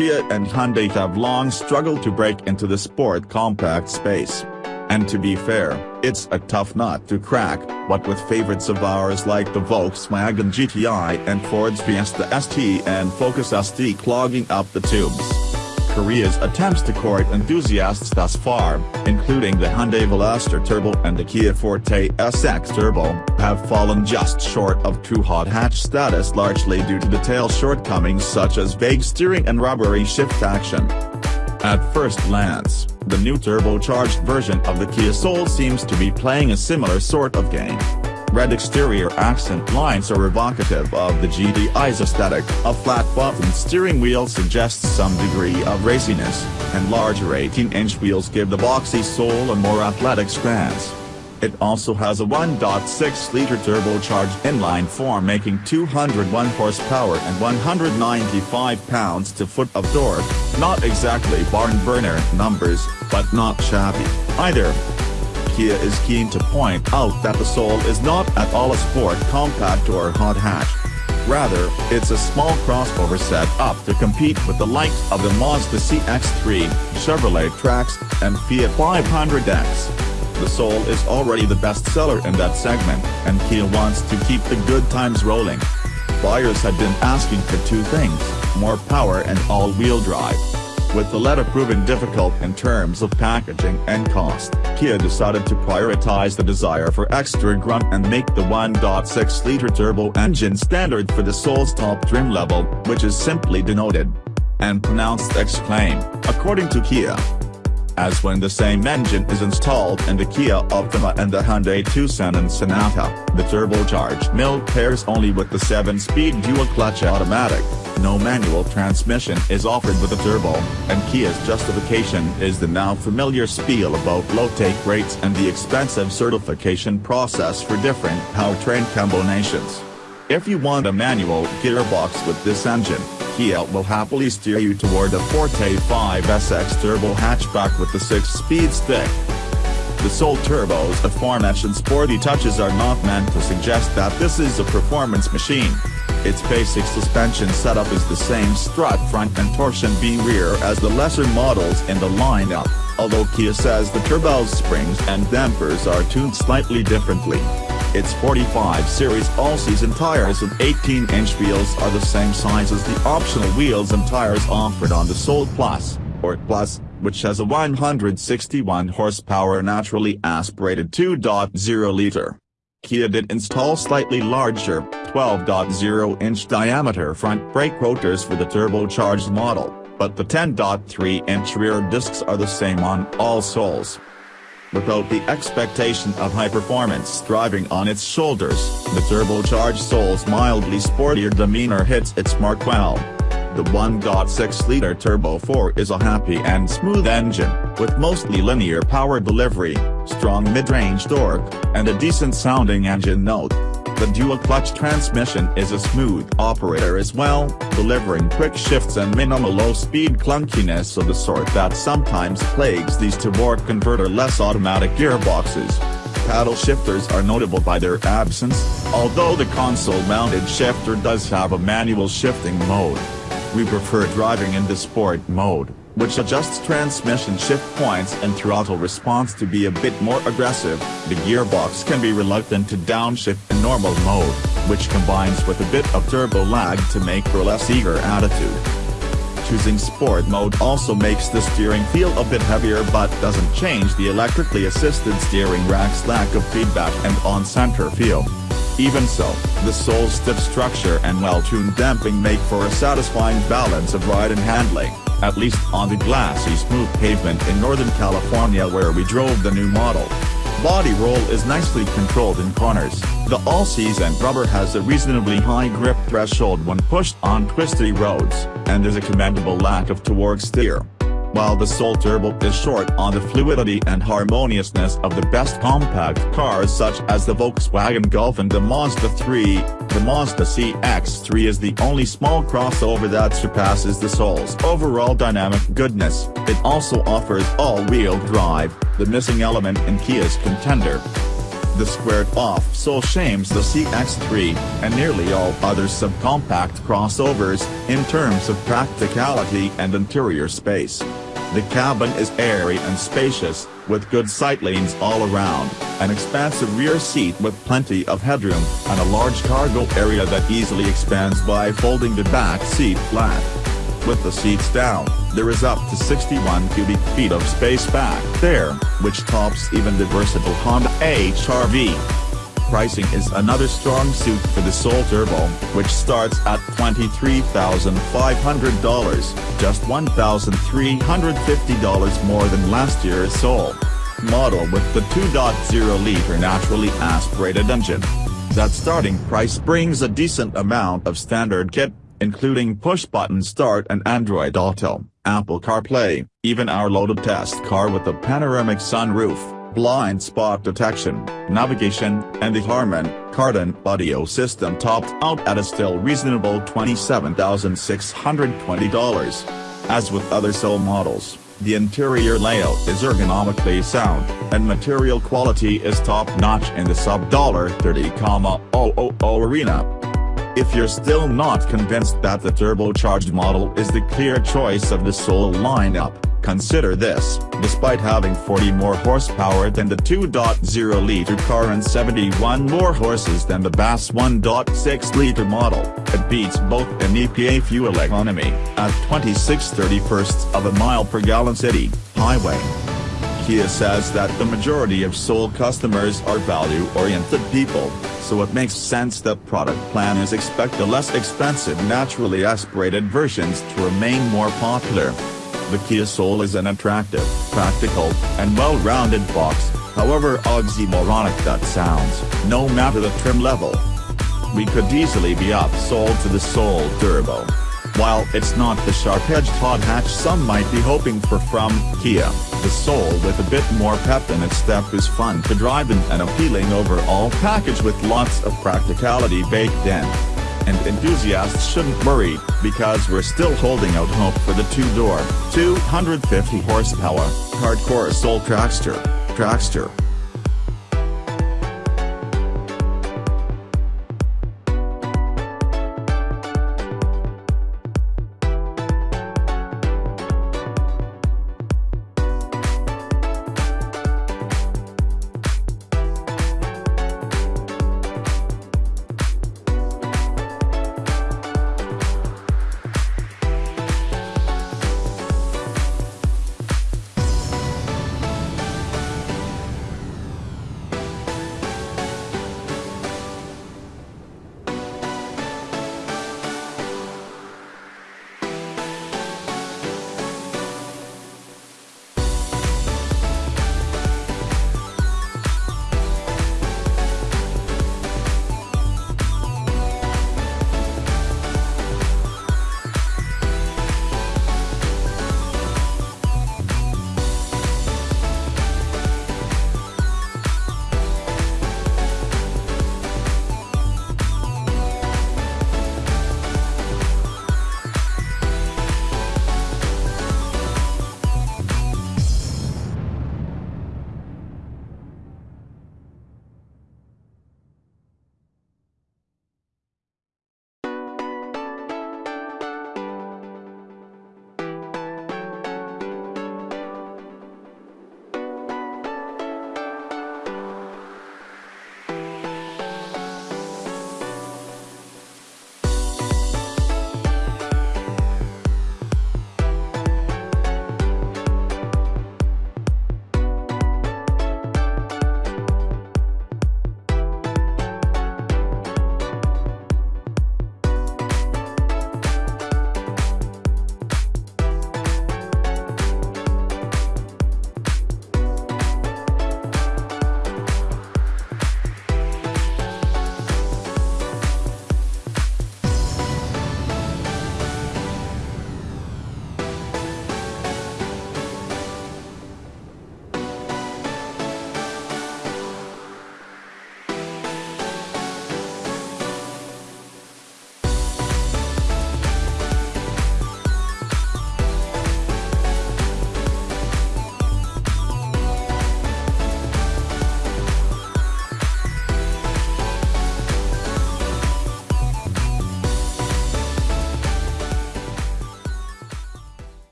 Kia and Hyundai have long struggled to break into the sport compact space. And to be fair, it's a tough nut to crack, what with favorites of ours like the Volkswagen GTI and Ford's Fiesta ST and Focus ST clogging up the tubes. Korea's attempts to court enthusiasts thus far, including the Hyundai Veloster Turbo and the Kia Forte SX Turbo, have fallen just short of true hot hatch status largely due to detail shortcomings such as vague steering and rubbery shift action. At first glance, the new turbocharged version of the Kia Soul seems to be playing a similar sort of game. Red exterior accent lines are evocative of the GTI's aesthetic, a flat-bottomed steering wheel suggests some degree of raciness, and larger 18-inch wheels give the boxy Soul a more athletic stance. It also has a 1.6-liter turbocharged inline-four making 201 horsepower and 195 pounds-to-foot of torque, not exactly barn-burner numbers, but not shabby, either. Kia is keen to point out that the Soul is not at all a sport compact or hot hatch. Rather, it's a small crossover set up to compete with the likes of the Mazda CX-3, Chevrolet Trax, and Fiat 500X. The Soul is already the best seller in that segment, and Kia wants to keep the good times rolling. Buyers have been asking for two things, more power and all-wheel drive. With the latter proving difficult in terms of packaging and cost, Kia decided to prioritize the desire for extra grunt and make the 1.6-liter turbo engine standard for the Soul's top trim level, which is simply denoted and pronounced Exclaim, according to Kia. As when the same engine is installed in the Kia Optima and the Hyundai Tucson and Sonata, the turbocharged mill pairs only with the 7-speed dual-clutch automatic, no manual transmission is offered with a turbo, and Kia's justification is the now familiar spiel about low take rates and the expensive certification process for different powertrain combinations. If you want a manual gearbox with this engine, Kia will happily steer you toward a Forte 5 SX turbo hatchback with the 6-speed stick. The Soul Turbo's aforementioned sporty touches are not meant to suggest that this is a performance machine. Its basic suspension setup is the same strut front and torsion beam rear as the lesser models in the lineup, although Kia says the turbo's springs and dampers are tuned slightly differently. Its 45 series all-season tires with 18-inch wheels are the same size as the optional wheels and tires offered on the Soul Plus, or Plus, which has a 161 horsepower naturally aspirated 2.0-liter. Kia did install slightly larger, 12.0-inch diameter front brake rotors for the turbocharged model, but the 10.3-inch rear discs are the same on all Souls. Without the expectation of high performance driving on its shoulders, the turbocharged Soul's mildly sportier demeanor hits its mark well. The 1.6-liter Turbo 4 is a happy and smooth engine, with mostly linear power delivery, strong mid-range torque, and a decent-sounding engine note. The dual-clutch transmission is a smooth operator as well, delivering quick shifts and minimal low-speed clunkiness of the sort that sometimes plagues these torque converter-less automatic gearboxes. Paddle shifters are notable by their absence, although the console-mounted shifter does have a manual shifting mode. We prefer driving in the sport mode, which adjusts transmission shift points and throttle response to be a bit more aggressive. The gearbox can be reluctant to downshift in normal mode, which combines with a bit of turbo lag to make for a less eager attitude. Choosing sport mode also makes the steering feel a bit heavier but doesn't change the electrically assisted steering rack's lack of feedback and on-center feel. Even so, the Soul's stiff structure and well-tuned damping make for a satisfying balance of ride and handling, at least on the glassy smooth pavement in Northern California where we drove the new model. Body roll is nicely controlled in corners, the all-season rubber has a reasonably high grip threshold when pushed on twisty roads, and there's a commendable lack of torque steer. While the Soul Turbo is short on the fluidity and harmoniousness of the best compact cars such as the Volkswagen Golf and the Mazda 3, the Mazda CX-3 is the only small crossover that surpasses the Soul's overall dynamic goodness, it also offers all-wheel drive, the missing element in Kia's contender. The squared-off Soul shames the CX-3, and nearly all other subcompact crossovers, in terms of practicality and interior space. The cabin is airy and spacious, with good sight lanes all around, an expansive rear seat with plenty of headroom, and a large cargo area that easily expands by folding the back seat flat. With the seats down, there is up to 61 cubic feet of space back there, which tops even the versatile Honda HR-V. Pricing is another strong suit for the Soul Turbo, which starts at $23,500, just $1,350 more than last year's Soul model with the 2.0-liter naturally aspirated engine. That starting price brings a decent amount of standard kit, including push-button start and Android Auto, Apple CarPlay, even our loaded test car with a panoramic sunroof, blind spot detection, navigation, and the Harman Kardon audio system topped out at a still reasonable $27,620. As with other Soul models, the interior layout is ergonomically sound, and material quality is top-notch in the sub-$30,000 arena. If you're still not convinced that the turbocharged model is the clear choice of the Soul lineup, consider this, despite having 40 more horsepower than the 2.0-liter car and 71 more horses than the BAS 1.6-liter model, it beats both in EPA fuel economy, at 26 31st of a mile per gallon city, highway. Kia says that the majority of Soul customers are value-oriented people, so it makes sense that product planners expect the less expensive naturally aspirated versions to remain more popular. The Kia Soul is an attractive, practical, and well-rounded box, however oxymoronic that sounds, no matter the trim level. We could easily be upsold to the Soul Turbo. While it's not the sharp-edged hot hatch some might be hoping for from Kia, the Soul with a bit more pep in its step is fun to drive in an appealing overall package with lots of practicality baked in. And enthusiasts shouldn't worry, because we're still holding out hope for the two-door, 250 horsepower, hardcore Soul Trackster. Trackster.